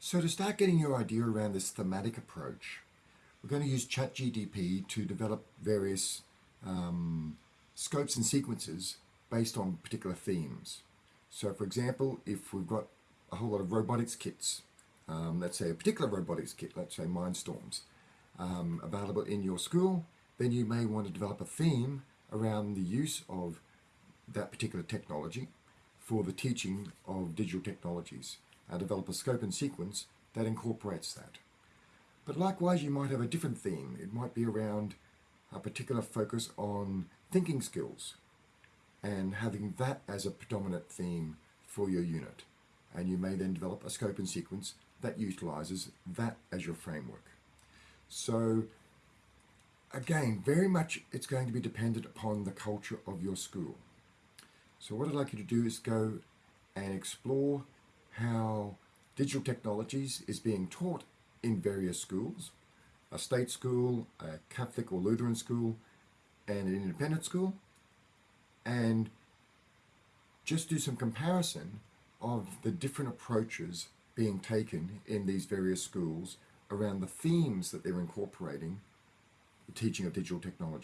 So to start getting your idea around this thematic approach, we're going to use ChatGPT to develop various um, scopes and sequences based on particular themes. So for example, if we've got a whole lot of robotics kits, um, let's say a particular robotics kit, let's say Mindstorms, um, available in your school, then you may want to develop a theme around the use of that particular technology for the teaching of digital technologies. Uh, develop a scope and sequence that incorporates that. But likewise, you might have a different theme. It might be around a particular focus on thinking skills and having that as a predominant theme for your unit. And you may then develop a scope and sequence that utilizes that as your framework. So again, very much it's going to be dependent upon the culture of your school. So what I'd like you to do is go and explore digital technologies is being taught in various schools, a state school, a Catholic or Lutheran school, and an independent school, and just do some comparison of the different approaches being taken in these various schools around the themes that they're incorporating the teaching of digital technology.